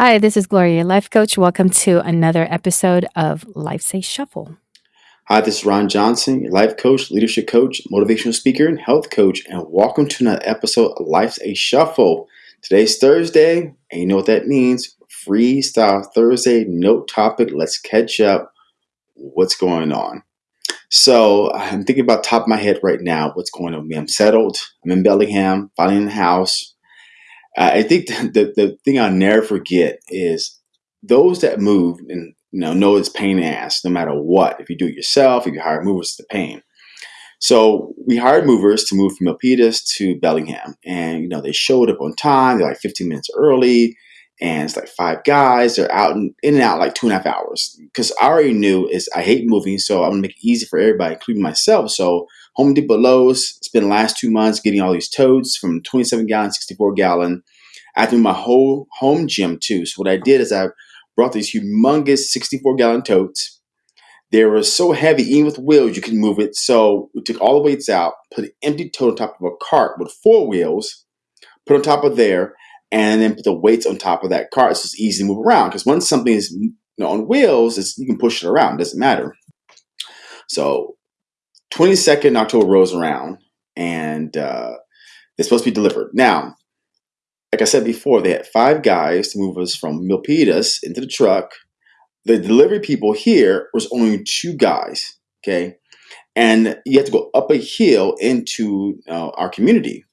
Hi, this is Gloria, life coach. Welcome to another episode of Life's a Shuffle. Hi, this is Ron Johnson, life coach, leadership coach, motivational speaker, and health coach, and welcome to another episode of Life's a Shuffle. Today's Thursday, and you know what that means Freestyle Thursday, no topic. Let's catch up. What's going on? So, I'm thinking about top of my head right now what's going on with me. I'm settled, I'm in Bellingham, finally in the house. I think the, the thing I'll never forget is those that move and you know know it's pain in the ass no matter what. If you do it yourself, if you hire movers, it's the pain. So we hired movers to move from Milpitas to Bellingham, and you know they showed up on time. They're like 15 minutes early, and it's like five guys. They're out in, in and out like two and a half hours. Because I already knew is I hate moving, so I'm gonna make it easy for everybody, including myself. So Home Depot Lowe's spent the last two months getting all these totes from 27 gallon, 64 gallon. I do my whole home gym too. So what I did is I brought these humongous 64 gallon totes. They were so heavy, even with wheels, you can move it. So we took all the weights out, put an empty tote on top of a cart with four wheels, put on top of there, and then put the weights on top of that cart so it's easy to move around. Because once something is you know, on wheels, you can push it around. It doesn't matter. So 22nd October rolls around and uh, it's supposed to be delivered. Now, like I said before, they had five guys to move us from Milpitas into the truck. The delivery people here was only two guys, okay? And you had to go up a hill into uh, our community.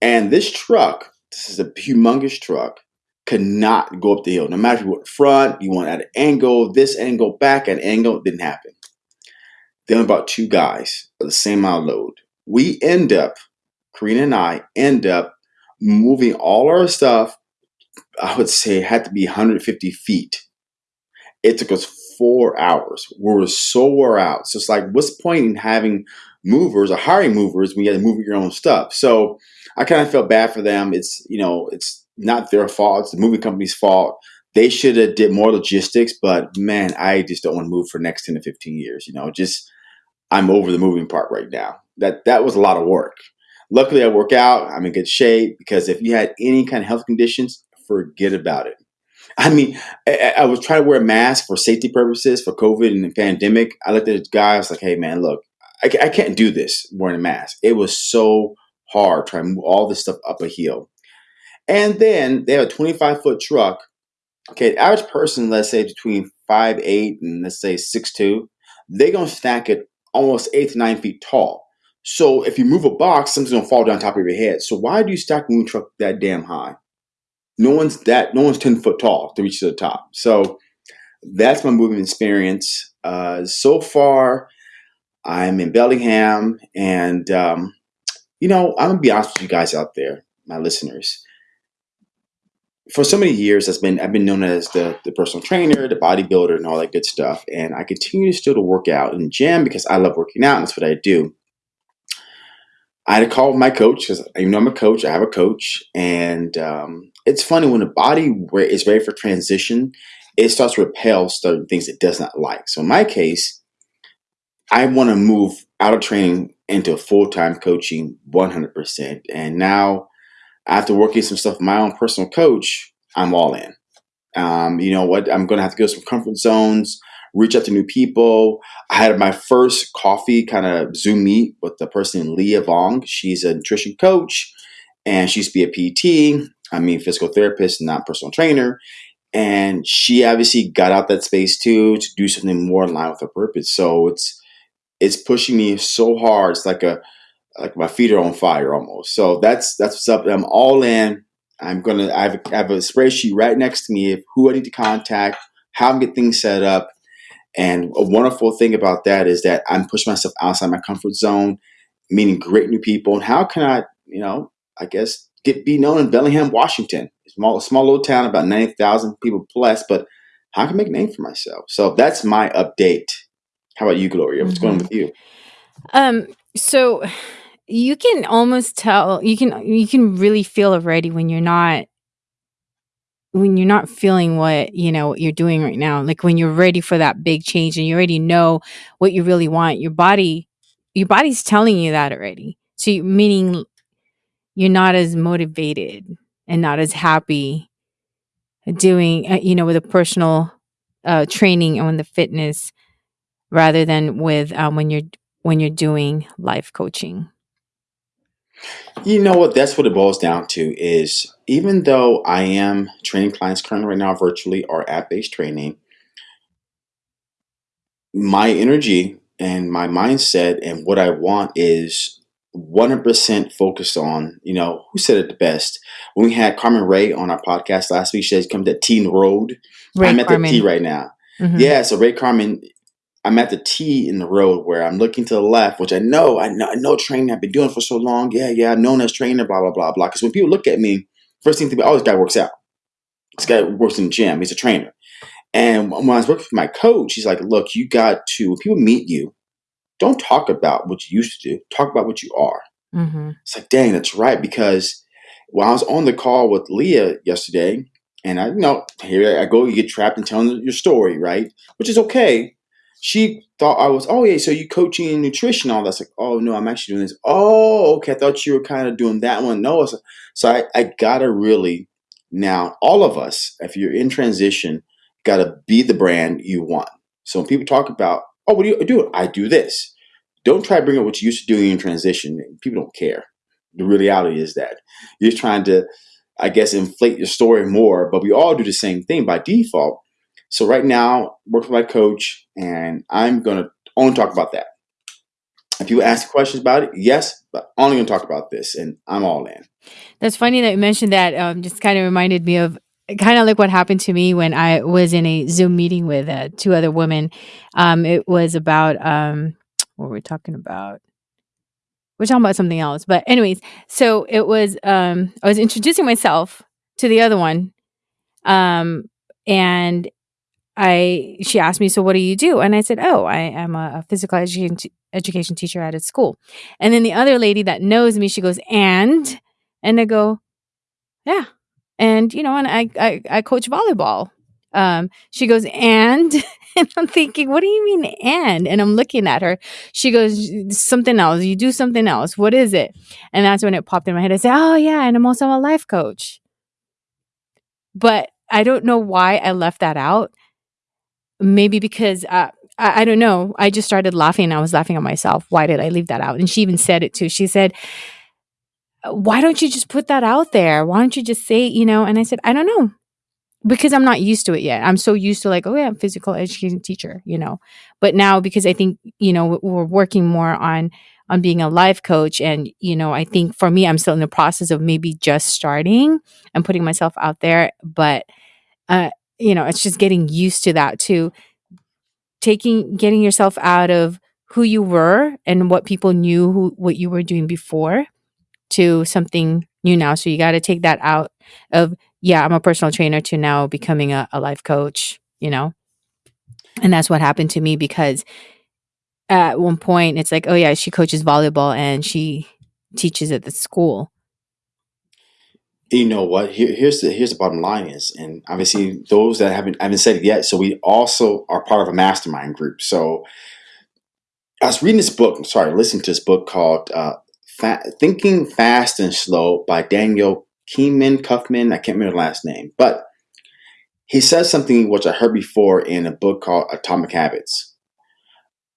And this truck, this is a humongous truck, could not go up the hill. No matter if you went front, you went at an angle, this angle, back at an angle, didn't happen. Then about two guys of the same amount of load. We end up, Karina and I end up moving all our stuff. I would say it had to be 150 feet. It took us four hours. We were so wore out. So it's like, what's the point in having movers or hiring movers when you got to move your own stuff? So I kind of felt bad for them. It's you know, it's not their fault. It's the moving company's fault. They should have did more logistics, but man, I just don't want to move for next 10 to 15 years. You know, just I'm over the moving part right now. That that was a lot of work. Luckily, I work out. I'm in good shape because if you had any kind of health conditions, forget about it. I mean, I, I was trying to wear a mask for safety purposes for COVID and the pandemic. I looked at the guy. I was like, "Hey, man, look, I, I can't do this wearing a mask." It was so hard trying to move all this stuff up a hill. And then they have a 25 foot truck. Okay, average person, let's say between five eight and let's say six two, they're gonna stack it almost eight to nine feet tall. So if you move a box, something's gonna fall down top of your head. So why do you stack moving truck that damn high? No one's that. No one's ten foot tall to reach to the top. So that's my moving experience. Uh, so far, I'm in Bellingham, and um, you know I'm gonna be honest with you guys out there, my listeners. For so many years, I've been I've been known as the the personal trainer, the bodybuilder, and all that good stuff. And I continue to still to work out in the gym because I love working out, and that's what I do. I had a call with my coach because you know I'm a coach, I have a coach, and um, it's funny when the body is ready for transition, it starts to repel certain things it does not like. So in my case, I want to move out of training into full time coaching 100%. And now, after working some stuff with my own personal coach, I'm all in. Um, you know what? I'm going to have to go to some comfort zones reach out to new people. I had my first coffee kind of Zoom meet with the person, Leah Vong. She's a nutrition coach and she used to be a PT, I mean, physical therapist, not personal trainer. And she obviously got out that space too to do something more in line with her purpose. So it's it's pushing me so hard. It's like a like my feet are on fire almost. So that's that's what's up. I'm all in. I'm gonna I have, a, I have a spreadsheet right next to me of who I need to contact, how I'm get things set up, and a wonderful thing about that is that I'm pushing myself outside my comfort zone, meeting great new people. And how can I, you know, I guess get be known in Bellingham, Washington? Small, small little town, about ninety thousand people plus. But how can I make a name for myself? So that's my update. How about you, Gloria? What's mm-hmm. going on with you? Um. So you can almost tell. You can you can really feel already when you're not when you're not feeling what you know what you're doing right now like when you're ready for that big change and you already know what you really want your body your body's telling you that already so you, meaning you're not as motivated and not as happy doing, uh, you know, with a personal uh, training and the fitness rather than with um, when you're when you're doing life coaching? You know what? That's what it boils down to. Is even though I am training clients currently right now virtually or app based training, my energy and my mindset and what I want is 100% focused on, you know, who said it the best? When we had Carmen Ray on our podcast last week, she said, come to T in road. Ray I'm at the T right now. Mhm. Yeah, so Ray Carmen, I'm at the T in the road where I'm looking to the left, which I know, I know, I know training I've been doing for so long. Yeah, yeah, known as trainer, blah, blah, blah, blah. Because when people look at me, first thing they think, oh, this guy works out. This guy works in the gym. He's a trainer. And when I was working with my coach, he's like, look, you got to, when people meet you, don't talk about what you used to do. Talk about what you are. Mhm. It's like, dang, that's right. Because when I was on the call with Leah yesterday, and I, you know, here I go, you get trapped in telling your story, right? Which is okay. She thought I was, oh yeah, so you coaching nutrition, all that's like, oh no, I'm actually doing this. Oh, okay, I thought you were kind of doing that one. No, so, so I, I gotta really now, all of us, if you're in transition, gotta be the brand you want. So when people talk about, oh, what do you do? I do this. Don't try to bring up what you used to doing in transition. People don't care. The reality is that you're trying to, I guess, inflate your story more, but we all do the same thing by default. So right now, work with my coach, and I'm gonna only talk about that. If you ask questions about it, yes, but only gonna talk about this, and I'm all in. That's funny that you mentioned that. Um, just kind of reminded me of kind of like what happened to me when I was in a Zoom meeting with uh, two other women. Um, it was about um, what were we talking about? We're talking about something else, but anyways, so it was. Um, I was introducing myself to the other one, um, and I she asked me, "So what do you do?" And I said, "Oh, I am a, a physical education t- education teacher at a school." And then the other lady that knows me, she goes, "And?" And I go, "Yeah." And you know, and I I, I coach volleyball. Um, she goes, "And?" And I'm thinking, "What do you mean and?" And I'm looking at her. She goes, "Something else. You do something else. What is it?" And that's when it popped in my head. I said, "Oh yeah, and I'm also a life coach." But I don't know why I left that out maybe because uh, I, I don't know. I just started laughing. And I was laughing at myself. Why did I leave that out? And she even said it too. She said, "Why don't you just put that out there? Why don't you just say, you know?" And I said, "I don't know." Because I'm not used to it yet. I'm so used to like, oh yeah, I'm physical education teacher, you know. But now because I think, you know, we're working more on on being a life coach and, you know, I think for me I'm still in the process of maybe just starting and putting myself out there, but uh you know, it's just getting used to that too taking getting yourself out of who you were and what people knew who what you were doing before to something new now. So you got to take that out of yeah, I'm a personal trainer to now becoming a, a life coach, you know. And that's what happened to me because at one point it's like, oh yeah, she coaches volleyball and she teaches at the school. You know what? Here, here's the here's the bottom line is, and obviously those that haven't haven't said it yet. So we also are part of a mastermind group. So I was reading this book. Sorry, listening to this book called uh, Fa- "Thinking Fast and Slow" by Daniel Kahneman Cuffman. I can't remember the last name, but he says something which I heard before in a book called Atomic Habits.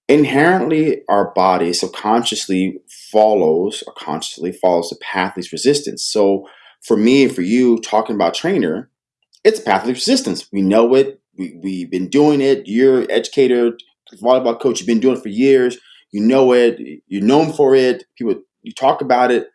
Inherently, our body subconsciously follows or consciously follows the path of least resistance. So, for me and for you, talking about trainer, it's a path of resistance. We know it. We, we've been doing it. You're an educator, volleyball coach. You've been doing it for years. You know it. You're known for it. People, you talk about it.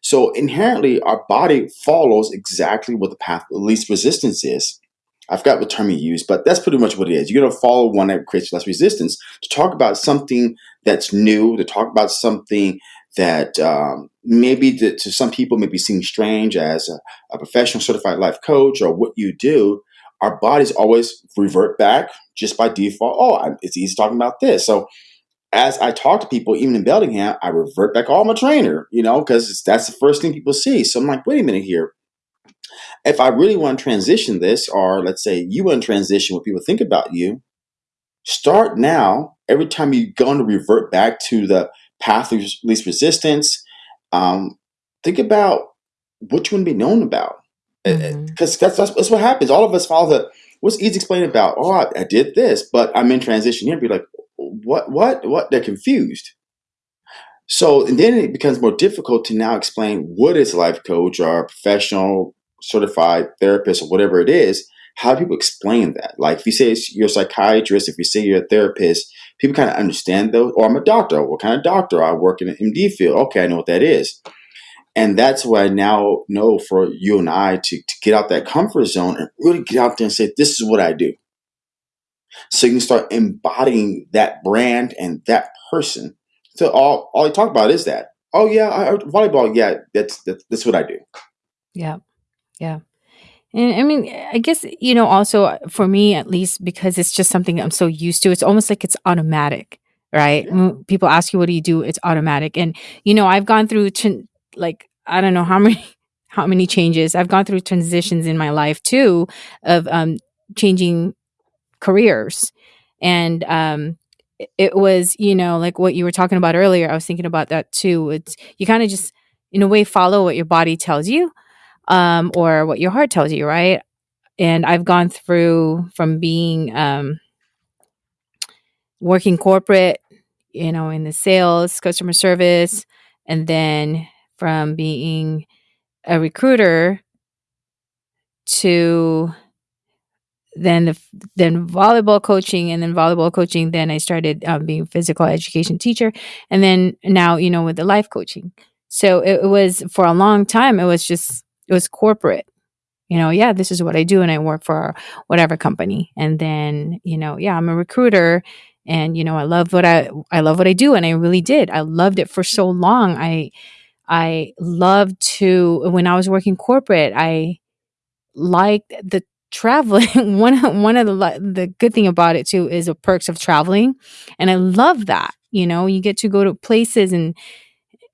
So inherently, our body follows exactly what the path of least resistance is. I forgot what term you used, but that's pretty much what it is. You're going to follow one that creates less resistance to talk about something that's new, to talk about something that um, maybe to, to some people may be seen strange as a, a professional certified life coach or what you do. Our bodies always revert back just by default. Oh, I- it's easy talking about this. So as I talk to people, even in Bellingham, I revert back, oh, a trainer, you know, because that's the first thing people see. So I'm like, wait a minute here. If I really want to transition this, or let's say you want to transition what people think about you, start now. Every time you're going to revert back to the path of least resistance, um, think about what you want to be known about. because mm-hmm. that's, that's, that's what happens. All of us follow the what's easy explaining about. Oh, I, I, did this, but I'm in transition here. Be like, what, what, what? They're confused. So, and then it becomes more difficult to now explain what is a life coach or a professional certified therapist or whatever it is. How do people explain that? Like, if you say you're a psychiatrist, if you say you're a therapist, people kind of understand those. Or oh, I'm a doctor. What kind of doctor? I work in an MD field. Okay, I know what that is. And that's what I now know for you and I to, to get out that comfort zone and really get out there and say, this is what I do. So you can start embodying that brand and that person. So all, all I talk about is that. Oh yeah, I, volleyball. Yeah, that's, that's that's what I do. Yeah, yeah. And I mean, I guess, you know, also for me at least, because it's just something I'm so used to, it's almost like it's automatic, right? Yeah. People ask you, what do you do? It's automatic. And, you know, I've gone through like I don't know how many how many changes. I've gone through transitions in my life too of um, changing careers, and um, it was you know like what you were talking about earlier. I was thinking about that too. It's you kind of just in a way follow what your body tells you, um, or what your heart tells you, right? And I've gone through from being um, working corporate, you know, in the sales, customer service, and then from being a recruiter to then the then volleyball coaching and then volleyball coaching then i started um, being physical education teacher and then now you know with the life coaching so it, it, was for a long time it was just it was corporate you know yeah this is what i do and i work for whatever company and then you know yeah i'm a recruiter and you know i love what i i love what i do and i really did i loved it for so long i I loved to when I was working corporate, I liked the traveling. one one of the the good thing about it too is the perks of traveling, and I love that. You know, you get to go to places and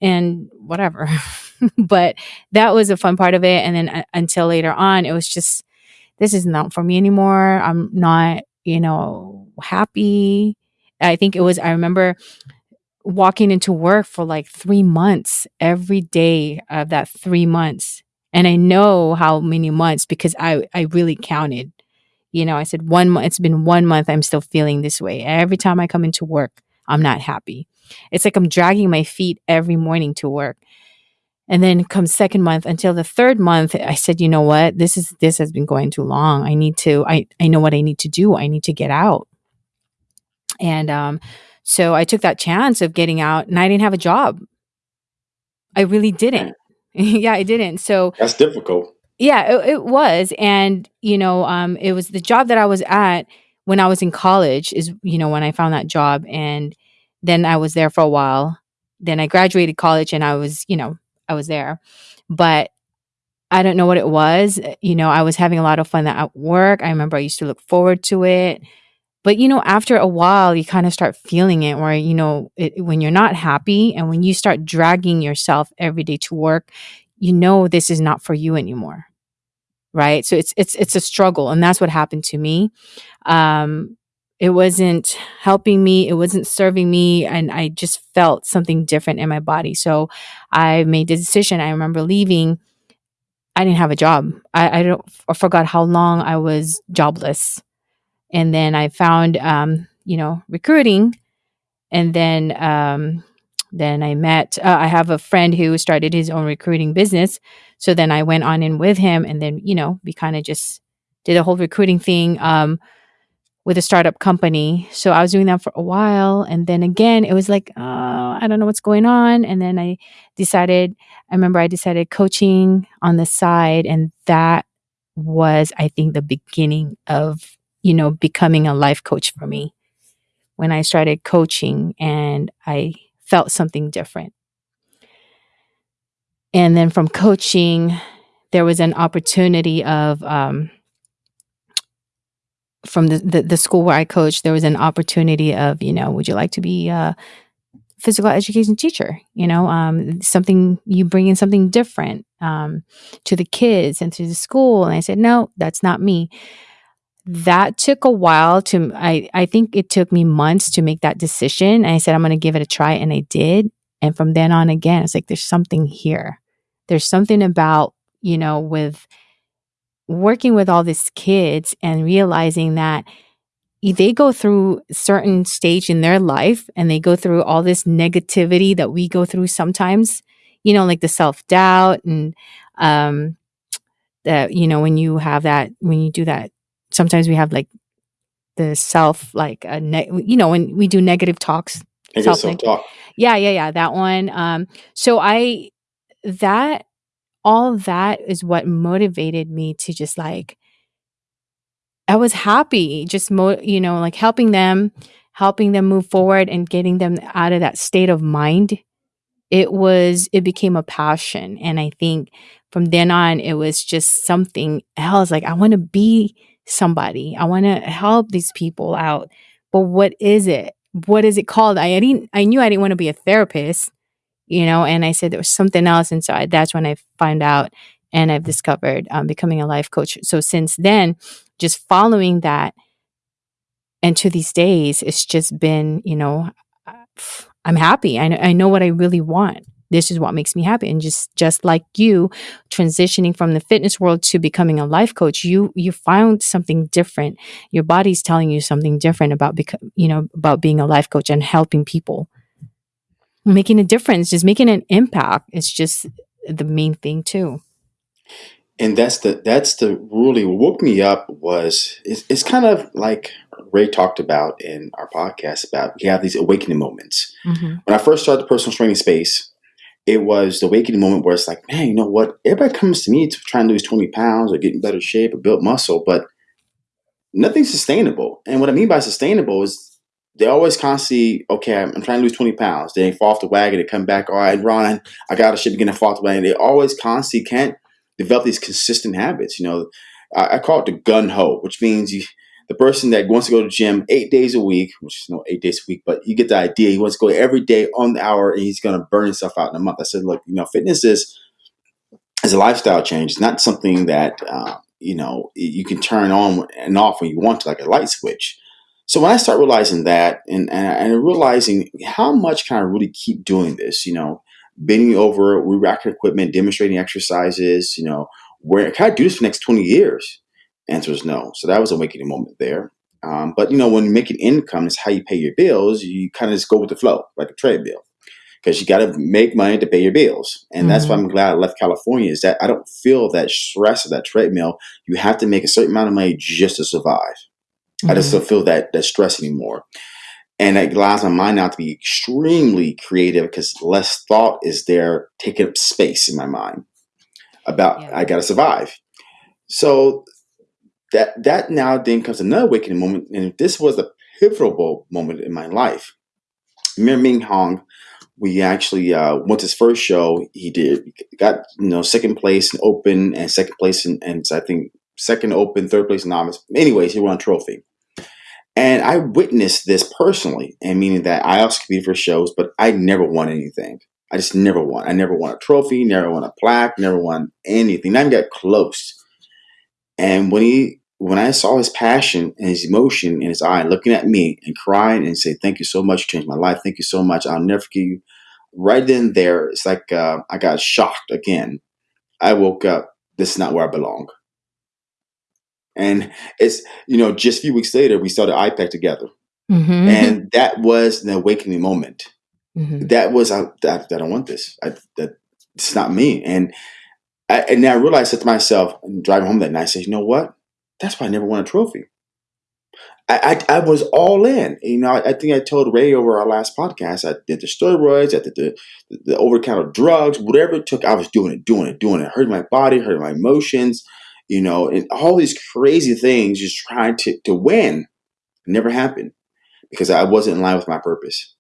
and whatever. but that was a fun part of it. And then uh, until later on, it was just this is not for me anymore. I'm not, you know, happy. I think it was. I remember walking into work for like three months every day of that three months. And I know how many months because I, I really counted. You know, I said one month, it's been one month, I'm still feeling this way. Every time I come into work, I'm not happy. It's like I'm dragging my feet every morning to work. And then comes second month until the third month, I said, you know what? This is this has been going too long. I need to, I, I know what I need to do. I need to get out. And um, so I took that chance of getting out and I didn't have a job. I really didn't. yeah, I didn't. So that's difficult. Yeah, it, it, was. And, you know, um, it was the job that I was at when I was in college, is, you know, when I found that job. And then I was there for a while. Then I graduated college and I was, you know, I was there. But I don't know what it was. You know, I was having a lot of fun at work. I remember I used to look forward to it. But you know, after a while, you kind of start feeling it where, you know, it, when you're not happy and when you start dragging yourself every day to work, you know this is not for you anymore. Right? So it's it's it's a struggle and that's what happened to me. Um it wasn't helping me, it wasn't serving me and I just felt something different in my body. So I made the decision. I remember leaving I didn't have a job. I, I don't I forgot how long I was jobless and then I found um, you know recruiting, and then um, then I met. Uh, I have a friend who started his own recruiting business, so then I went on in with him, and then you know we kind of just did a whole recruiting thing. Um, with a startup company. So I was doing that for a while. And then again, it was like, oh, I don't know what's going on. And then I decided, I remember I decided coaching on the side. And that was, I think, the beginning of you know, becoming a life coach for me when I started coaching and I felt something different. And then from coaching, there was an opportunity of, um, from the, the, the school where I coached, there was an opportunity of, you know, would you like to be a physical education teacher? You know, um, something you bring in something different um, to the kids and to the school. And I said, no, that's not me that took a while to I, I think it took me months to make that decision. And I said, I'm gonna give it a try, and I did. And from then on again, it's like there's something here. There's something about, you know, with working with all these kids and realizing that they go through certain stage in their life and they go through all this negativity that we go through sometimes you know like the self-doubt and um that you know when you have that when you do that sometimes we have like the self like a ne- you know when we do negative talks self-talk. yeah yeah yeah that one um so i that all that is what motivated me to just like I was happy just mo- you know like helping them helping them move forward and getting them out of that state of mind. It was it became a passion and I think from then on it was just something else like I want to be somebody. I want to help these people out. But what is it? What is it called? I didn't I knew I didn't want to be a therapist you know and i said there was something else and so I, that's when i found out and i've discovered um, becoming a life coach. So since then just following that and to these days it's just been you know i'm happy. I know, I know what i really want. This is what makes me happy and just just like you transitioning from the fitness world to becoming a life coach you you found something different. Your body's telling you something different about beco- you know about being a life coach and helping people making a difference, just making an impact. It's just the main thing too. and that's the that's the really woke me up was it's, it's kind of like ray talked about in our podcast about you have these awakening moments Mm-hmm. when i first started the personal training space it was the awakening moment where it's like man you know what everybody comes to me to try and lose 20 pounds or get in better shape or build muscle but nothing's sustainable and what i mean by sustainable is they always constantly okay i'm, trying to lose 20 pounds they fall off the wagon they come back all right ron i got a ship again and fall off the wagon they always constantly can't develop these consistent habits. You know, I, I call it the gun ho, which means you, the person that wants to go to the gym eight days a week, which is no eight days a week, but you get the idea. He wants to go every day on the hour, and he's going to burn himself out in a month. I said, look, you know, fitness is is a lifestyle change. It's not something that uh, you know you can turn on and off when you want to, like a light switch. So when I start realizing that, and and, and realizing how much can I really keep doing this, you know, bending over, re-racking equipment, demonstrating exercises, you know, where can I do this for the next 20 years? Answer is no. So that was a awakening moment there. Um, but you know, when you're making income, is how you pay your bills. You kind of just go with the flow, like a treadmill, because you got to make money to pay your bills. And that's why Mm-hmm. I'm glad I left California. Is that I don't feel that stress of that treadmill. You have to make a certain amount of money just to survive. I just Mm-hmm. don't feel that that stress anymore and it allows my mind now to be extremely creative because less thought is there taking up space in my mind about Yeah. I got to survive. So that that now then comes another awakening moment, and this was a pivotal moment in my life. Mir Ming Hong, we actually uh, went to his first show. He did got you know second place in open and second place in and I think second open, third place novice. Anyways, he won a trophy. And I witnessed this personally, and meaning that I also competed for shows, but I never won anything. I just never won. I never won a trophy, never won a plaque, never won anything. Not even got close. And when he, when I saw his passion and his emotion in his eye, looking at me and crying and say, "Thank you so much, you changed my life. Thank you so much. I'll never forget you." Right then, there, it's like uh, I got shocked again. I woke up. This is not where I belong. And it's you know, just a few weeks later, we started IPAC together Mm-hmm. and that was an awakening moment. Mm-hmm. That was I, that, I don't want this. I, that it's not me. And I, and I realized to myself, and driving home that night, I said, you know what? That's why I never won a trophy. I, I, I was all in. You know, I, I think I told Ray over our last podcast. I did the steroids, I did the the, the over counter drugs, whatever it took. I was doing it, doing it, doing it. Hurting my body, hurting my emotions. You know, and all these crazy things, just trying to to win, never happened because I wasn't in line with my purpose.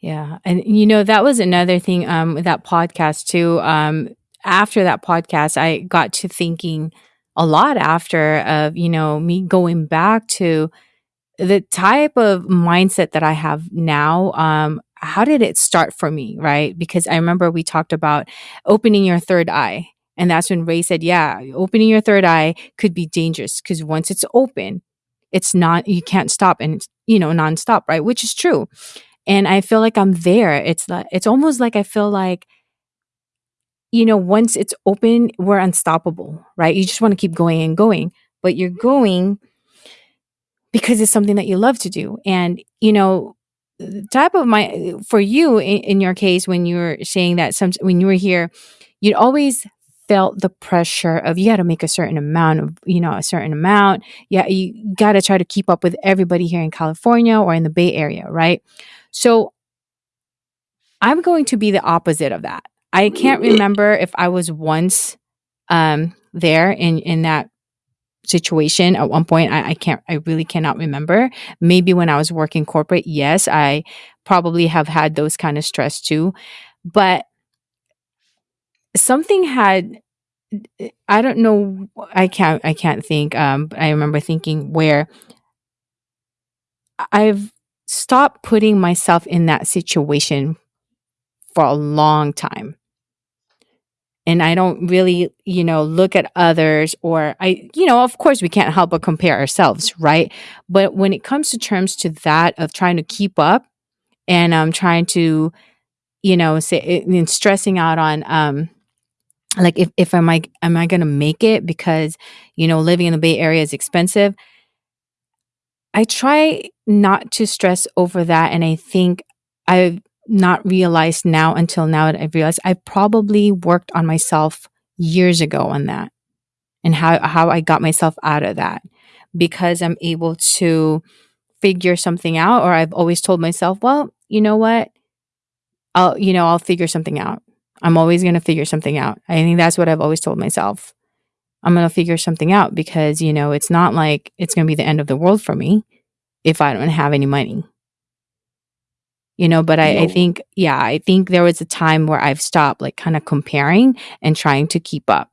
Yeah. And you know, that was another thing um with that podcast too. Um after that podcast, I got to thinking a lot after of, you know, me going back to the type of mindset that I have now. Um how did it start for me, right? Because I remember we talked about opening your third eye. And that's when Ray said, yeah, opening your third eye could be dangerous because once it's open, it's not, you can't stop and it's, you know, nonstop, right? Which is true and I feel like I'm there. It's like it's almost like I feel like you know, once it's open, we're unstoppable, right? You just want to keep going and going, but you're going because it's something that you love to do. And, you know, the type of my, for you in, in your case, when you were saying that some, when you were here, you'd always felt the pressure of you got to make a certain amount of, you know, a certain amount. Yeah. You got to try to keep up with everybody here in California or in the Bay Area, right? So I'm going to be the opposite of that. I can't remember if I was once um, there in in that situation at one point. I, I can't. I really cannot remember. Maybe when I was working corporate, yes, I probably have had those kind of stress too. But something had. I don't know. I can't. I can't think. Um, I remember thinking where I've stopped putting myself in that situation for a long time and I don't really, you know, look at others or I, you know, of course we can't help but compare ourselves, right? But when it comes to terms to that of trying to keep up and um trying to, you know, say and stressing out on um like if, if am I am I gonna make it because, you know, living in the Bay Area is expensive. I try not to stress over that and I think I've not realized now until now that I've realized I probably worked on myself years ago on that and how, how I got myself out of that because I'm able to figure something out or I've always told myself, well, you know what? I'll, you know, I'll figure something out. I'm always going to figure something out. I think that's what I've always told myself. I'm going to figure something out because, you know, it's not like it's going to be the end of the world for me if I don't have any money. You know but I, I, think yeah i think there was a time where i've stopped like kind of comparing and trying to keep up.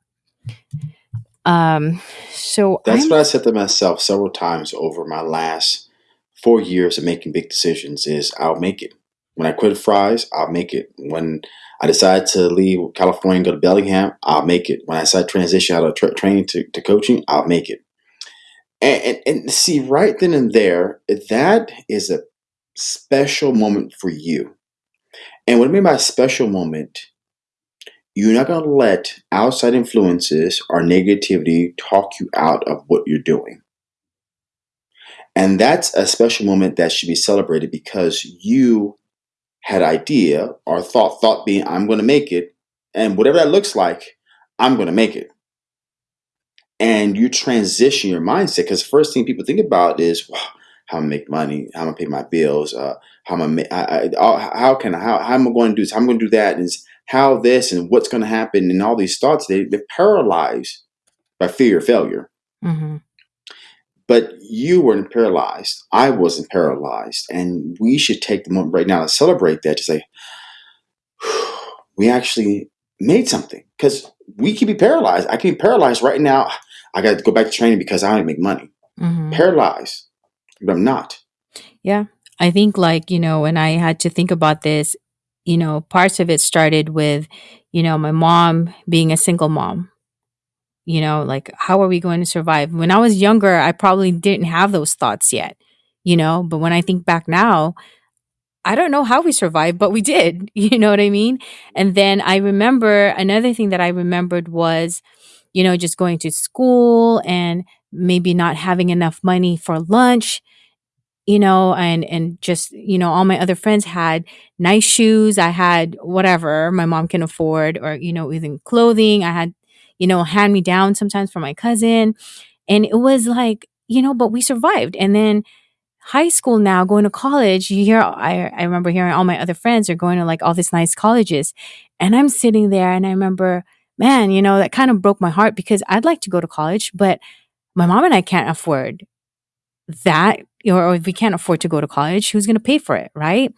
Um so that's I'm, what i said to myself several times over my last four years of making big decisions is i'll make it. When i quit Fry's, i'll make it. When i decide to leave california and go to bellingham i'll make it when i decide to transition out of tra- training to, to coaching i'll make it and, and, and see right then and there that is a special moment for you. And what I mean by special moment, you're not going to let outside influences or negativity talk you out of what you're doing. And that's a special moment that should be celebrated because you had idea or thought, thought being, I'm going to make it. And whatever that looks like, I'm going to make it. And you transition your mindset because first thing people think about is, wow, how to make money, how I'm going to pay my bills, uh, how am I, I, I, how can I, how, how am I going to do this? How am I going to do that? And how this and what's going to happen and all these thoughts, they, they're paralyzed by fear of failure. Mm-hmm. But you weren't paralyzed. I wasn't paralyzed. And we should take the moment right now to celebrate that to say, we actually made something because we can be paralyzed. I can be paralyzed right now. I got to go back to training because I don't make money. Mm-hmm. Paralyzed but I'm not. Yeah. I think like, you know, when I had to think about this, you know, parts of it started with, you know, my mom being a single mom. You know, like how are we going to survive? When I was younger, I probably didn't have those thoughts yet, you know, but when I think back now, I don't know how we survived, but we did. You know what I mean? And then I remember another thing that I remembered was, you know, just going to school and maybe not having enough money for lunch you know and and just you know all my other friends had nice shoes i had whatever my mom can afford or you know even clothing i had you know hand me down sometimes for my cousin and it was like you know but we survived and then high school now going to college you hear I, I remember hearing all my other friends are going to like all these nice colleges and i'm sitting there and i remember man you know that kind of broke my heart because i'd like to go to college but my mom and I can't afford that or if we can't afford to go to college, who's going to pay for it, right?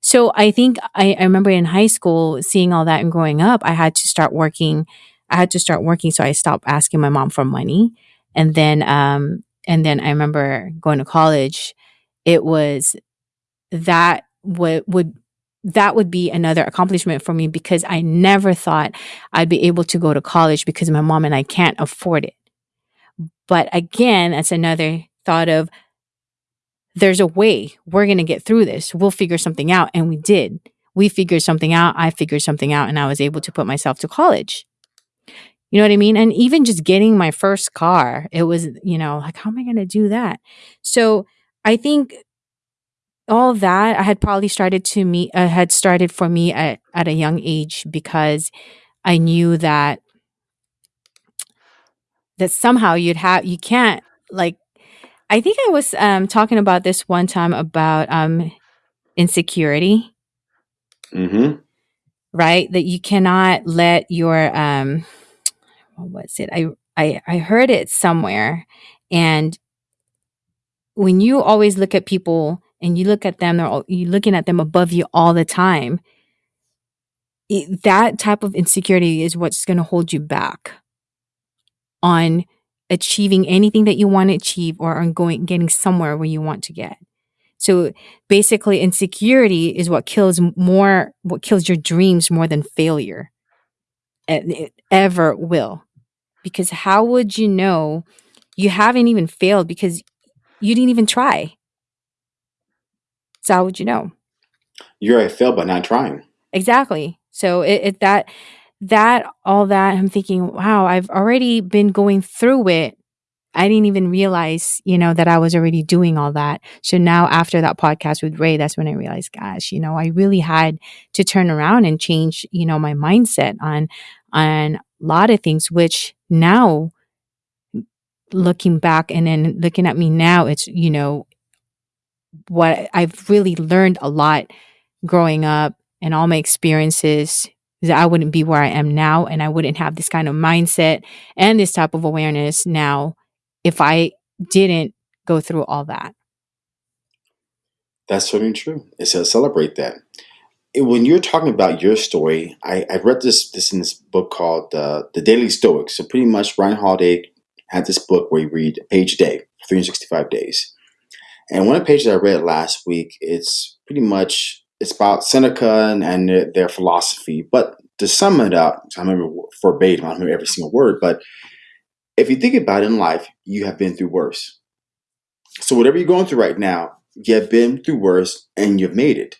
So I think I, I, remember in high school seeing all that and growing up, I had to start working. I had to start working, so I stopped asking my mom for money, and then um, and then I remember going to college. It was that would would that would be another accomplishment for me because I never thought I'd be able to go to college because my mom and I can't afford it. But again, that's another thought of there's a way we're going to get through this. We'll figure something out. And we did. we figured something out. I figured something out and I was able to put myself to college. You know what I mean? And even just getting my first car, it was, you know, like, how am I going to do that? So I think all that I had probably started to meet, uh, had started for me at, at a young age because I knew that that somehow you'd have you can't like I think I was um talking about this one time about um insecurity, Mm-hmm. right? That you cannot let your um Uh, what was it? I I I heard it somewhere and when you always look at people and you look at them they're all, you're looking at them above you all the time it, that type of insecurity is what's going to hold you back on achieving anything that you want to achieve or on going getting somewhere where you want to get. So basically insecurity is what kills more what kills your dreams more than failure. And it ever will. Because how would you know you haven't even failed because you didn't even try? So how would you know? You're a failed by not trying. Exactly. So it, it that that all that I'm thinking, wow, I've already been going through it. I didn't even realize, you know, that I was already doing all that. So now after that podcast with Ray, that's when I realized, gosh, you know, I really had to turn around and change, you know, my mindset on on a lot of things, which now looking back and then looking at me now, it's, you know, what I've really learned a lot growing up and all my experiences that I wouldn't be where I am now and I wouldn't have this kind of mindset and this type of awareness now if I didn't go through all that. That's certainly true. It's to celebrate that. When you're talking about your story, I, I read this this in this book called uh, The Daily Stoics. So pretty much Ryan Holiday had this book where you read a page a day for 365 days. And one of the pages I read last week, it's pretty much it's about Seneca and, and their, their philosophy. But to sum it up, I remember verbatim, I don't remember every single word, but if you think about it in life, you have been through worse. So whatever you're going through right now, you have been through worse and you've made it.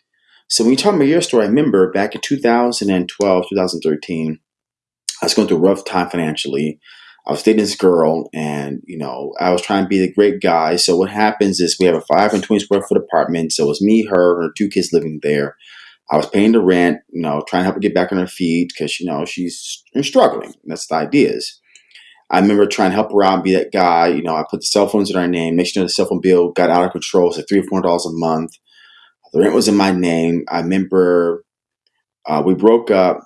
So when you talk about your story, I remember back in 2012, 2013, I was going through a rough time financially. I was dating this girl, and you know, I was trying to be the great guy. So what happens is we have a 520 square foot apartment. So it was me, her, her two kids living there. I was paying the rent, you know, trying to help her get back on her feet because you know she's struggling. That's the idea is. I remember trying to help her out and be that guy. You know, I put the cell phones in our name. make sure the cell phone bill got out of control. Like three or four dollars a month. The rent was in my name. I remember uh, we broke up,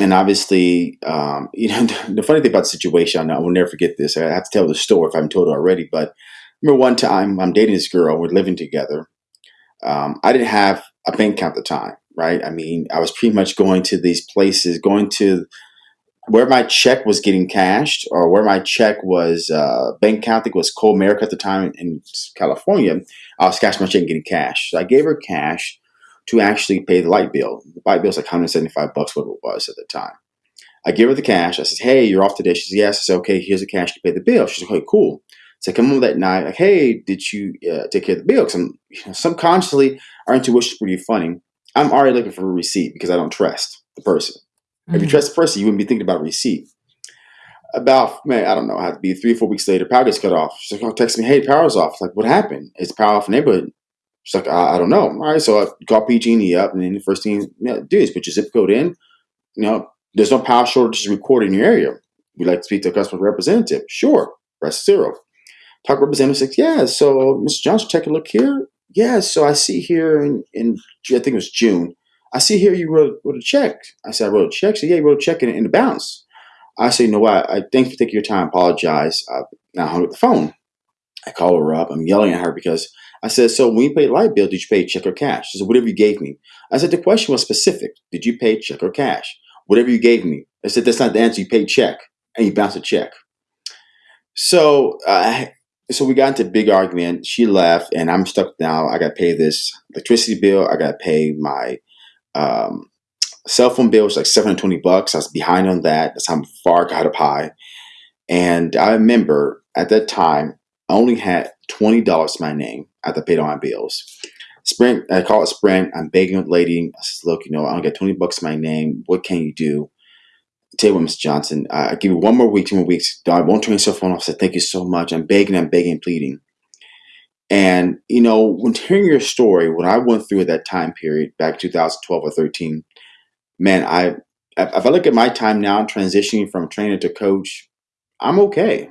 and obviously, um, you know, the funny thing about the situation, I will never forget this. I have to tell the story if I haven't told it already. But I remember one time I'm dating this girl. We're living together. Um, I didn't have a bank account at the time, right? I mean, I was pretty much going to these places, going to where my check was getting cashed or where my check was uh, bank account, I think it was Comerica at the time in California, I was cashing my check and getting cash. So I gave her cash to actually pay the light bill. The light bill was like 175 bucks, what it was at the time. I give her the cash. I said, hey, you're off today. She says, yes. I said, okay, here's the cash to pay the bill. She's like, okay, cool. So I come home that night, like, hey, did you uh, take care of the bill? Because I'm you know, subconsciously, our intuition is pretty funny. I'm already looking for a receipt because I don't trust the person. Mm-hmm. If you trust the person, you wouldn't be thinking about receipt. About, man, I don't know, I have to be three or four weeks later, power gets cut off. She's like, oh, text me, hey, power's off. Like, what happened? It's power off neighborhood. She's like, I, I, don't know. All right, so I call PG&E up, and then the first thing you know, do is put your zip code in. You know, there's no power shortages recorded in your area. We'd like to speak to a customer representative. Sure, press zero. Talk representative says, yeah, so Mr. Johnson, take a look here. Yeah, so I see here in, in I think it was June, I see here you wrote, wrote a check. I said, I wrote a check. She said, yeah, you wrote a check in, in the bounce. I said, you know what? I thank you for taking your time. Apologize. I now hung up the phone. I call her up. I'm yelling at her because I said, so when you paid light bill, did you pay check or cash? She said, whatever you gave me. I said, the question was specific. Did you pay check or cash? Whatever you gave me. I said, that's not the answer. You paid check and you bounced a check. So, uh, so we got into a big argument. She left and I'm stuck now. I got to pay this electricity bill. I got to pay my um, cell phone bill was like 720 bucks. I was behind on that. That's how far I got up high. And I remember at that time, I only had $20 to my name. I had to pay all my bills. Sprint, I call it Sprint. I'm begging the lady. I says, look, you know, I'll get 20 bucks my name. What can you do? tell you what, Mr. Johnson, I give you one more week, two more weeks. I won't turn your cell phone off. I said, thank you so much. I'm begging, I'm begging, pleading. And, you know, when hearing your story, what I went through at that time period, back 2012 or 13, man, I, if I look at my time now, transitioning from trainer to coach, I'm okay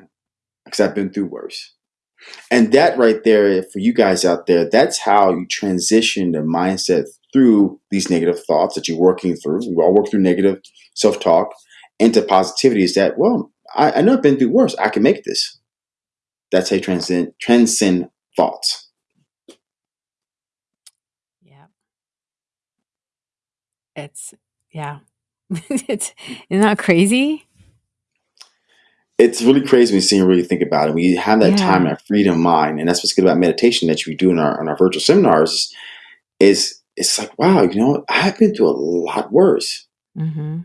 because I've been through worse. And that right there, for you guys out there, that's how you transition the mindset through these negative thoughts that you're working through. We all work through negative self talk into positivity is that, well, I, I know I've been through worse. I can make this. That's how you transcend, transcend thoughts. Yeah. It's, yeah. it's, isn't that crazy? It's really crazy when you see and really think about it. You have that Yeah. time, that freedom of mind, and that's what's good about meditation that we do in our in our virtual seminars, is it's like, wow, you know, I've been through a lot worse. Mm-hmm.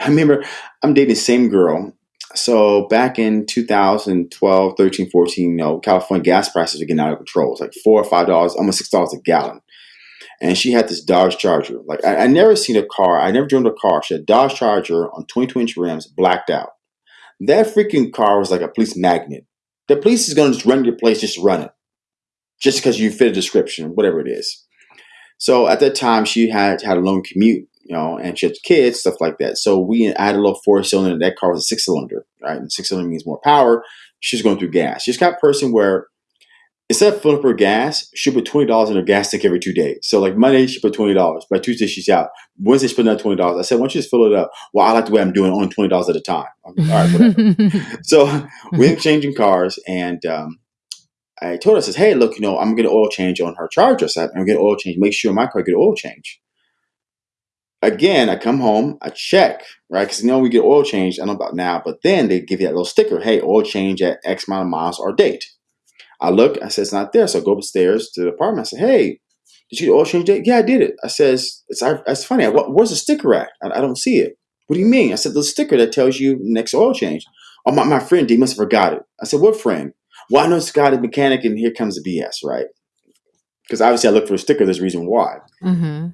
I remember I'm dating the same girl. So back in 2012, 13, 14, you know, California gas prices were getting out of control. It's like four or five dollars, almost six dollars a gallon. And she had this Dodge Charger. Like I, I never seen a car. I never drove a car. She had a Dodge Charger on 22 inch rims, blacked out. That freaking car was like a police magnet. The police is gonna just run your place, just run it, just because you fit a description, whatever it is. So at that time, she had had a long commute you know, and she had kids, stuff like that. So we had a little four cylinder. That car was a six cylinder, right? And six cylinder means more power. She's going through gas. She's got a person where instead of filling up her gas, she put twenty dollars in her gas tank every two days. So like Monday she put twenty dollars. By Tuesday she's out. Wednesday she put another twenty dollars. I said, why don't you just fill it up? Well, I like the way I'm doing, only twenty dollars at a time. I'm like, All right, whatever. so we ended up changing cars, and um, I told her, I says, hey, look, you know, I'm gonna get an oil change on her Charger. So I'm gonna get an oil change. Make sure my car get an oil change again, I come home, I check, right? Because you know we get oil change. I don't know about now, but then they give you that little sticker, hey, oil change at X amount of miles or date. I look, I said it's not there, so I go upstairs to the apartment. I said, hey, did you oil change date? Yeah, I did it. I says it's it's funny. I, where's the sticker at? I, I, don't see it. What do you mean? I said the sticker that tells you next oil change. Oh, my, my friend, he must have forgot it. I said, what friend? Well, I know got a mechanic, and here comes the BS, right? Because obviously I look for a sticker. There's a reason why. Mm-hmm.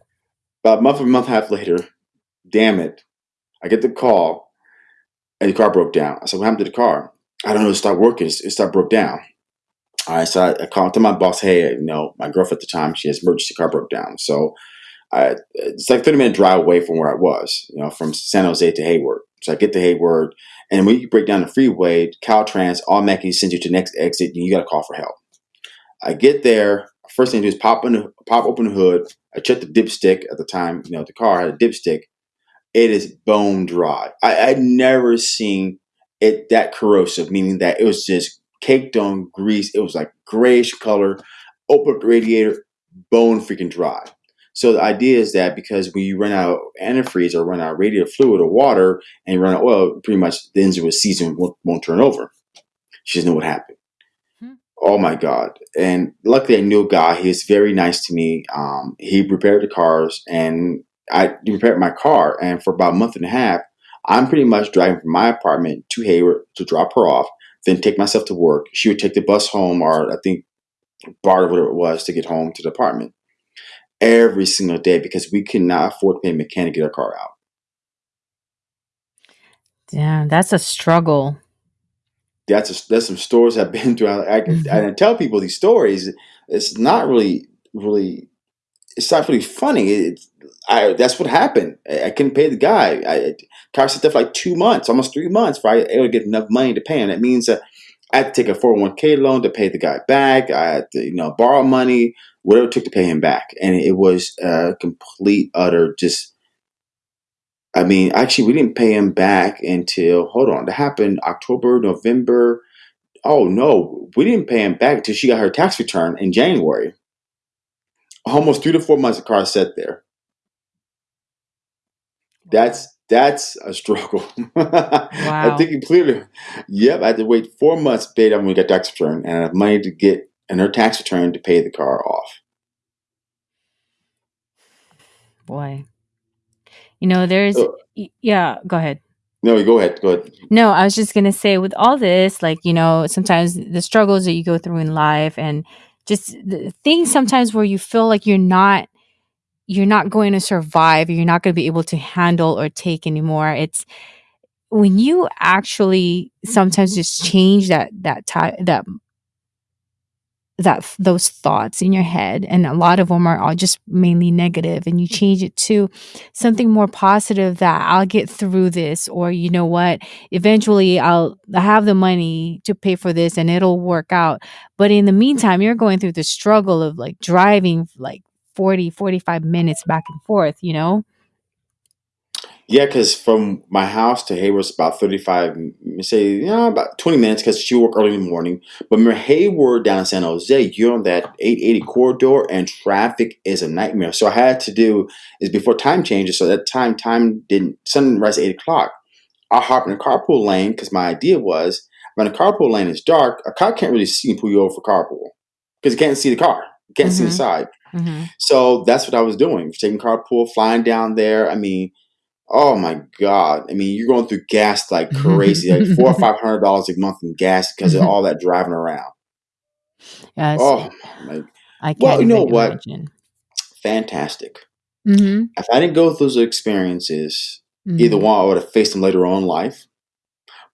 About a month or a month and a half later, damn it, I get the call and the car broke down. I said, What happened to the car? I don't know, it stopped working. It stopped broke down. All right, so I, I called to my boss, hey, you know, my girlfriend at the time, she has emergency car broke down. So I, it's like 30 minute drive away from where I was, you know, from San Jose to Hayward. So I get to Hayward, and when you break down the freeway, Caltrans automatically sends you to the next exit, and you got to call for help. I get there, first thing I do is pop, pop open the hood, I checked the dipstick at the time. You know, the car had a dipstick. It is bone dry. I, I'd never seen it that corrosive, meaning that it was just caked on grease. It was like grayish color. Open the radiator, bone freaking dry. So the idea is that because when you run out of antifreeze or run out of radiator fluid or water and you run out of oil, pretty much the engine with season won't, won't turn over. She doesn't know what happened. Oh my God. And luckily I knew a guy. He was very nice to me. Um, he repaired the cars and I repaired my car. And for about a month and a half, I'm pretty much driving from my apartment to Hayward to drop her off, then take myself to work. She would take the bus home or I think BART or whatever it was to get home to the apartment every single day because we could not afford to pay a mechanic to get our car out. Damn, that's a struggle that's a, that's some stories I've been through. I, I, mm-hmm. I tell people these stories. It's not really really. It's not really funny. It, I that's what happened. I, I couldn't pay the guy. I car sat there for like two months, almost three months, for I able to get enough money to pay him. That means that I had to take a four hundred one k loan to pay the guy back. I had to you know borrow money, whatever it took to pay him back, and it was a complete utter just I mean, actually, we didn't pay him back until hold on. That happened October, November. Oh no, we didn't pay him back until she got her tax return in January. Almost three to four months, the car sat there. That's that's a struggle. Wow. I think clearly, yep. I had to wait four months paid them when we got tax return, and I have money to get and her tax return to pay the car off. Boy, you know, there's yeah, go ahead. No, go ahead. Go ahead. No, I was just gonna say with all this, like, you know, sometimes the struggles that you go through in life and just the things sometimes where you feel like you're not you're not going to survive you're not going to be able to handle or take anymore it's when you actually sometimes just change that that type that that those thoughts in your head and a lot of them are all just mainly negative and you mm-hmm. change it to something more positive that I'll get through this or you know what eventually I'll have the money to pay for this and it'll work out. But in the meantime you're going through the struggle of like driving like 40 45 minutes back and forth you know Yeah, because from my house to Hayward's about 35, m- say, you know, about 20 minutes because she work early in the morning. But remember, Hayward down in San Jose, you're on that 880 corridor and traffic is a nightmare. So I had to do is before time changes. So that time, time didn't, sunrise at 8 o'clock. I hop in the carpool lane because my idea was when the carpool lane is dark, a car can't really see and pull you over for carpool because you can't see the car. You can't see the mhm side. mhm So that's what I was doing. Taking carpool, flying down there. I mean, oh my god! I mean, you're going through gas like crazy, like four or five hundred dollars a month in gas because of all that driving around. yes Oh my! I Well, can't well, you know even what? imagine Fantastic. mhm If I didn't go through those experiences, either mhm one, I would have faced them later on in life.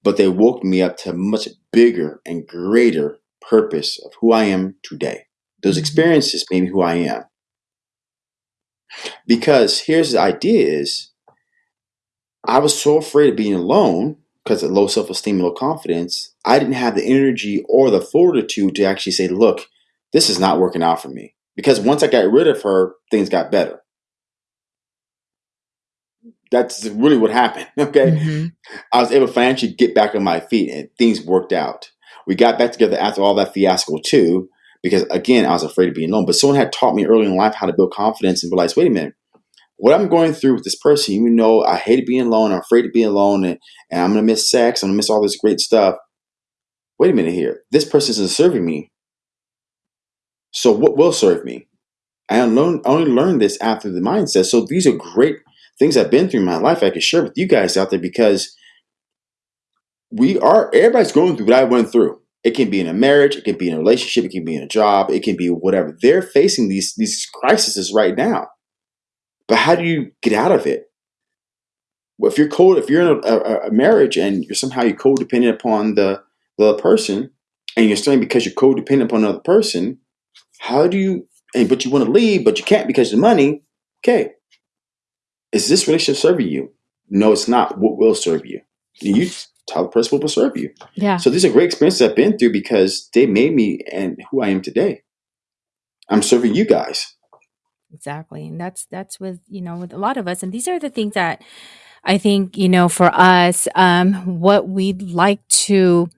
But they woke me up to a much bigger and greater purpose of who I am today. Those mhm experiences made me who I am. Because here's the idea: is I was so afraid of being alone because of low self esteem and low confidence. I didn't have the energy or the fortitude to actually say, look, this is not working out for me. Because once I got rid of her, things got better. That's really what happened. Okay. mhm I was able to financially get back on my feet and things worked out. We got back together after all that fiasco too, because again, I was afraid of being alone. But someone had taught me early in life how to build confidence and realize, wait a minute, what I'm going through with this person, you know, I hated being alone, I'm afraid to be alone, and, and I'm gonna miss sex, I'm gonna miss all this great stuff. Wait a minute here. This person isn't serving me. So what will serve me? I only learned this after the mindset. So these are great things I've been through in my life I can share with you guys out there because we are everybody's going through what I went through. It can be in a marriage, it can be in a relationship, it can be in a job, it can be whatever. They're facing these these crises right now. But how do you get out of it? Well, if you're cold, if you're in a, a, a marriage and you're somehow you're codependent upon the the other person, and you're staying because you're codependent upon another person, how do you? And but you want to leave, but you can't because of the money. Okay, is this relationship serving you? No, it's not. What will serve you? You tell the person what will serve you. yeah So these are great experiences I've been through because they made me and who I am today. I'm serving you guys. Exactly. And that's that's with, you know, with a lot of us. And these are the things that I think, you know, for us, um, what we'd like to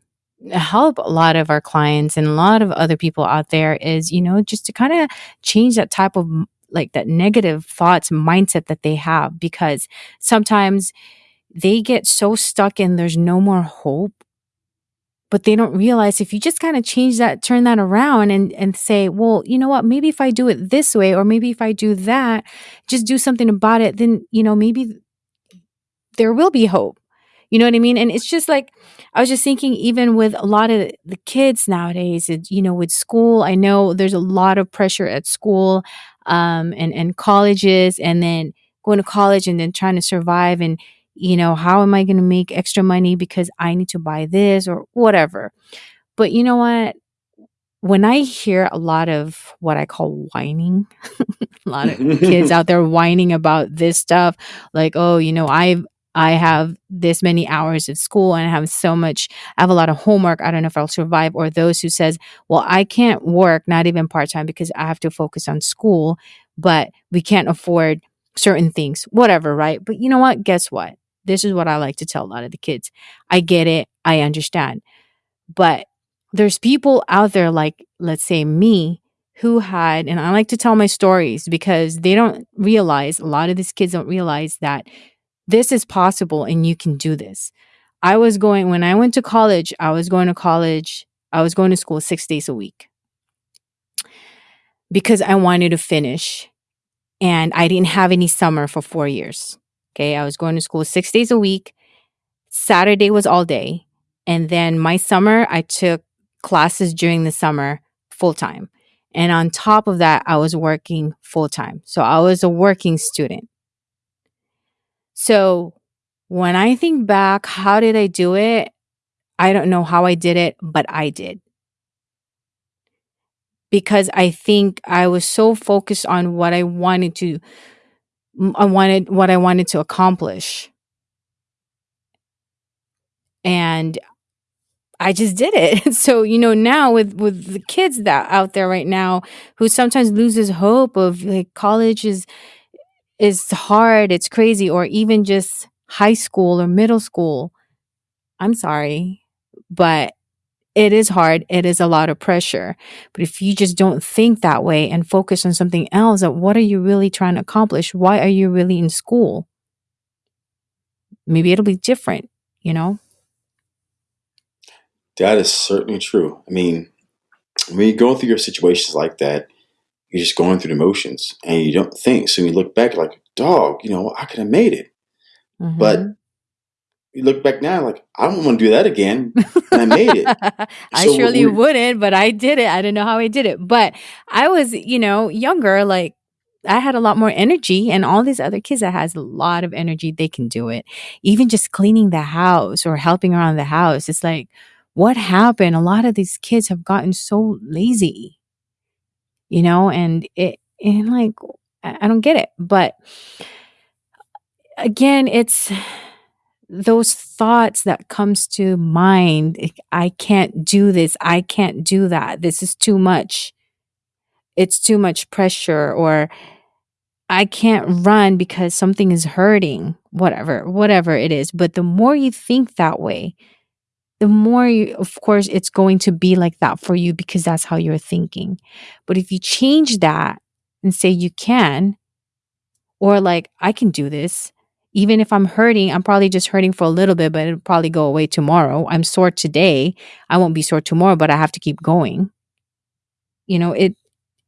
help a lot of our clients and a lot of other people out there is, you know, just to kind of change that type of like that negative thoughts mindset that they have because sometimes they get so stuck in there's no more hope but they don't realize if you just kind of change that turn that around and and say well you know what? Maybe if i do it this way or maybe if i do that just do something about it then you know maybe there will be hope. You know what i mean? And it's just like i was just thinking even with a lot of the kids nowadays you know with school i know there's a lot of pressure at school um and and colleges and then going to college and then trying to survive and you know how am i going to make extra money because i need to buy this or whatever but you know what when I hear a lot of what I call whining, a lot of kids out there whining about this stuff, like, oh, you know, I've I have this many hours at school and I have so much, I have a lot of homework. I don't know if I'll survive. Or those who says, well, I can't work, not even part-time because I have to focus on school, but we can't afford certain things, whatever, right? But you know what? Guess what? This is what I like to tell a lot of the kids. I get it. I understand but there's people out there like let's say me who had and I like to tell my stories because they don't realize a lot of these kids don't realize that this is possible and you can do this. I was going when I went to college, I was going to college, I was going to school 6 days a week because I wanted to finish and I didn't have any summer for 4 years. Okay, I was going to school 6 days a week. Saturday was all day. And then my summer, I took classes during the summer full time. And on top of that, I was working full time. So I was a working student. So when I think back, how did I do it? I don't know how I did it, but I did. Because I think I was so focused on what I wanted to I wanted what I wanted to accomplish. And I just did it. So, you know, now with with the kids that out there right now who sometimes loses hope of like college is is hard, it's crazy or even just high school or middle school. I'm sorry, but it is hard. It is a lot of pressure. But if you just don't think that way and focus on something else, what are you really trying to accomplish? Why are you really in school? Maybe it'll be different, you know? That is certainly true. I mean, when you're going through your situations like that, you're just going through the motions and you don't think. So you look back like, dog, you know, I could have made it. Mm-hmm. But you look back now, like, I don't want to do that again. And I made it. I So surely we- wouldn't, but I did it. I don't know how I did it. But I was, you know, younger, like I had a lot more energy and all these other kids that has a lot of energy, they can do it. Even just cleaning the house or helping around the house. It's like, what happened? A lot of these kids have gotten so lazy. You know, and it and like I I don't get it. But again, it's those thoughts that comes to mind i can't do this i can't do that this is too much. It's too much pressure or i can't run because something is hurting whatever whatever it is. But the more you think that way the more you of course it's going to be like that for you because that's how you're thinking. But if you change that and say you can or like i can do this even if I'm hurting, I'm probably just hurting for a little bit, but it'll probably go away tomorrow. I'm sore today. I won't be sore tomorrow, but I have to keep going. You know, it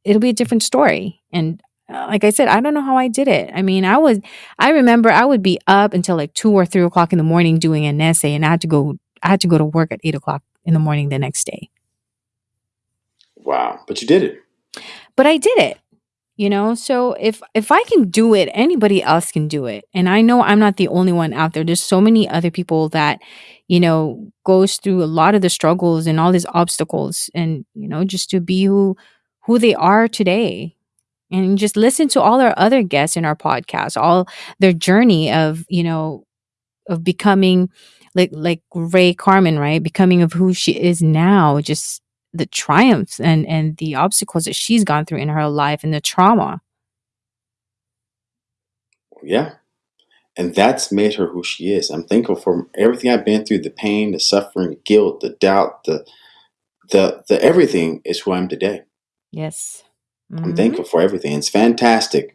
it'll be a different story. And uh, like I said, I don't know how I did it. I mean, I was I remember I would be up until like two or three o'clock in the morning doing an essay, and I had to go I had to go to work at eight o'clock in the morning the next day. Wow. But you did it. But I did it. You know? So if if i can do it anybody else can do it. And i know i'm not the only one out there. There's so many other people that you know goes through a lot of the struggles and all these obstacles and you know just to be who who they are today. And just listen to all our other guests in our podcast all their journey of you know of becoming like like ray carmen right? Becoming of who she is now just the triumphs and and the obstacles that she's gone through in her life and the trauma Yeah. And that's made her who she is. I'm thankful for everything I've been through, the pain, the suffering, the guilt, the doubt, the the the everything is who I am today. yes I'm Mhm. thankful for everything. It's fantastic.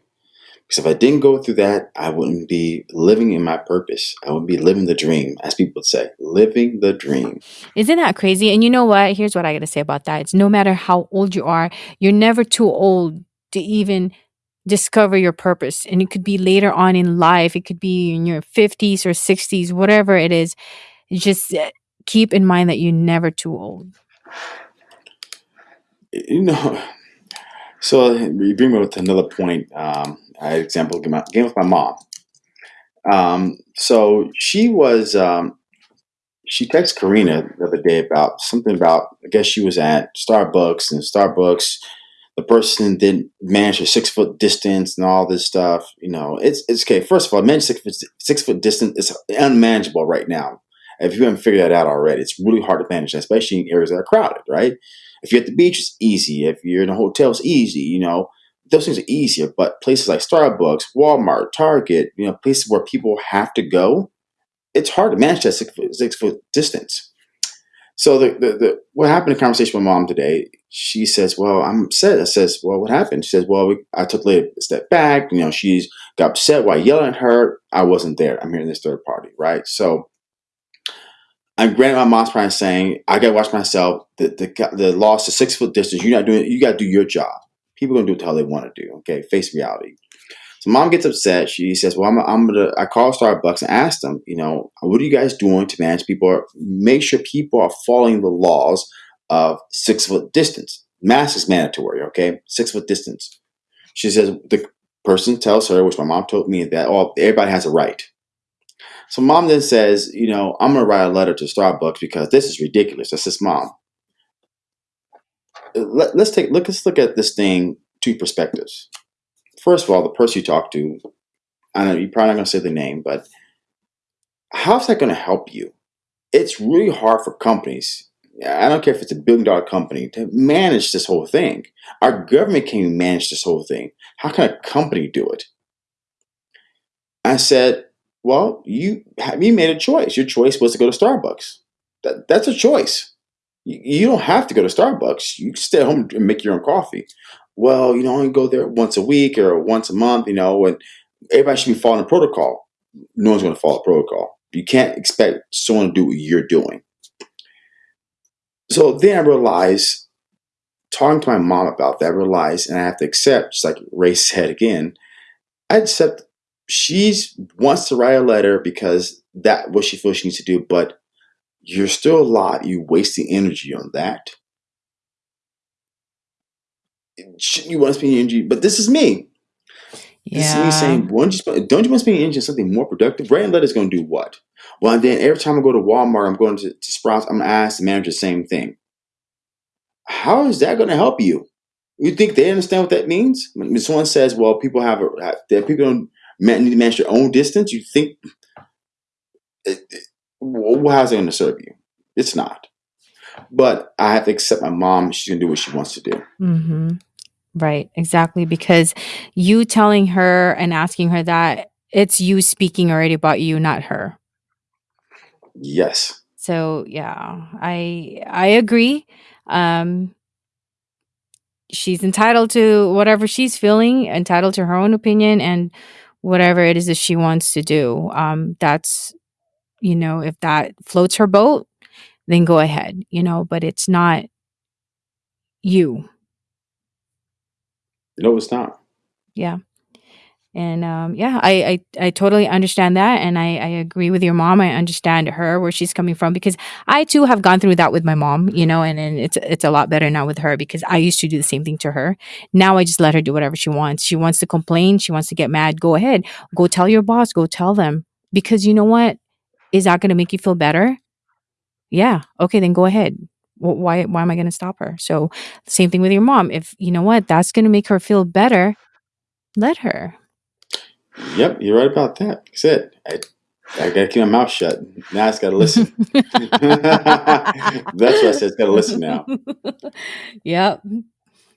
Because if I didn't go through that, I wouldn't be living in my purpose. I would be living the dream, as people say, living the dream. Isn't that crazy? And you know what? Here's what I got to say about that. It's no matter how old you are, you're never too old to even discover your purpose. And it could be later on in life, it could be in your 50s or 60s, whatever it is. Just uh, keep in mind that you're never too old. You know, so you bring me to another point. Um, I example game, game with my mom. Um, so she was, um, she texted Karina the other day about something about, I guess she was at Starbucks and Starbucks, the person didn't manage a six foot distance and all this stuff. You know, it's, it's okay. First of all, manage six foot, six foot distance is unmanageable right now. If you haven't figured that out already, it's really hard to manage, especially in areas that are crowded, right? If you're at the beach, it's easy. If you're in a hotel, it's easy. You know, those things are easier. But places like Starbucks, Walmart, Target, you know, places where people have to go, it's hard to manage that six foot, six foot distance. So the, the, the what happened in conversation with mom today? She says, "Well, I'm upset." I says, "Well, what happened?" She says, "Well, we, I took a step back. You know, she's got upset while yelling at her. I wasn't there. I'm hearing this third party, right? So." I'm granted my mom's probably saying I gotta watch myself. The the the loss to six foot distance. You're not doing. You gotta do your job. People gonna do it how they want to do. Okay, face reality. So mom gets upset. She says, "Well, I'm, I'm gonna." I call Starbucks and ask them, you know, what are you guys doing to manage people? Or make sure people are following the laws of six foot distance. Mask is mandatory, okay? Six foot distance. She says the person tells her, which my mom told me, that oh, everybody has a right. So mom then says, you know, I'm gonna write a letter to Starbucks because this is ridiculous. That's his mom. Uh, let, us take look. Let's look at this thing two perspectives. First of all, the person you talk to, I know you're probably not gonna say the name, but how's that gonna help you? It's really hard for companies. I don't care if it's a billion dollar company to manage this whole thing. Our government can't manage this whole thing. How can a company do it? I said, well, you you made a choice. Your choice was to go to Starbucks. That, that's a choice. You, you don't have to go to Starbucks. You can stay home and make your own coffee. Well, you know, only go there once a week or once a month. You know, and everybody should be following protocol. No one's going to follow protocol. You can't expect someone to do what you're doing. So then I realized, talking to my mom about that, I realized, and I have to accept, just like Ray said again, I accept she's wants to write a letter because that what she feels she needs to do, but you're still alive. You waste the energy on that. Shouldn't you want to spend energy? But this is me. Yeah. This is me saying, don't you, don't you want to spend energy on something more productive? Writing letters going to do what? Well, and then every time I go to Walmart, I'm going to, to Sprouts, I'm going to ask the manager the same thing. How is that going to help you? You think they understand what that means? When someone says, "Well, people have a that people don't need to manage your own distance," you think, well, how's it going to serve you? It's not. But I have to accept my mom. She's going to do what she wants to do. Mm-hmm. Right, exactly. Because you telling her and asking her that, it's you speaking already about you, not her. Yes. So yeah, I I agree. Um she's entitled to whatever she's feeling, entitled to her own opinion and whatever it is that she wants to do. Um that's you know, if that floats her boat, then go ahead, you know, but it's not you. No, it's not. Yeah. And um, yeah, I, I I totally understand that, and I I agree with your mom. I understand her where she's coming from because I too have gone through that with my mom, you know, and, and it's it's a lot better now with her because I used to do the same thing to her. Now I just let her do whatever she wants. She wants to complain, she wants to get mad. Go ahead, go tell your boss, go tell them because you know what, is that going to make you feel better? Yeah, okay, then go ahead. why why am I going to stop her? So same thing with your mom. If you know what, that's going to make her feel better, let her Yep, you're right about that. That's it. I, I gotta keep my mouth shut. Now it's gotta listen. That's what I said. It's gotta listen now. Yep.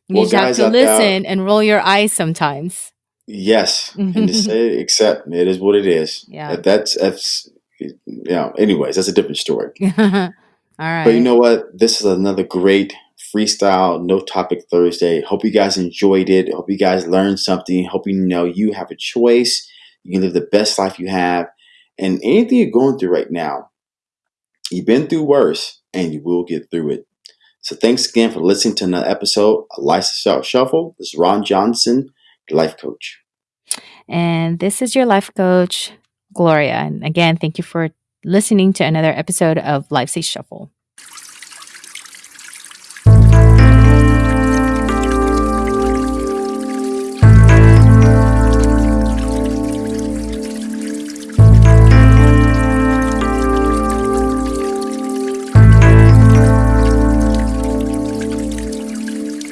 You well, just have to uh, listen there, and roll your eyes sometimes. Yes, and to say accept it is what it is. Yeah, that's that's you know. Anyways, that's a different story. All right. But you know what? This is another great freestyle no topic Thursday. Hope you guys enjoyed it. Hope you guys learned something. Hope you know you have a choice. You can live the best life you have. And anything you're going through right now, you've been through worse and you will get through it. So thanks again for listening to another episode of Lifestyle Shuffle. This is Ron Johnson, life coach. And this is your life coach, Gloria. And again, thank you for listening to another episode of Life's a Shuffle.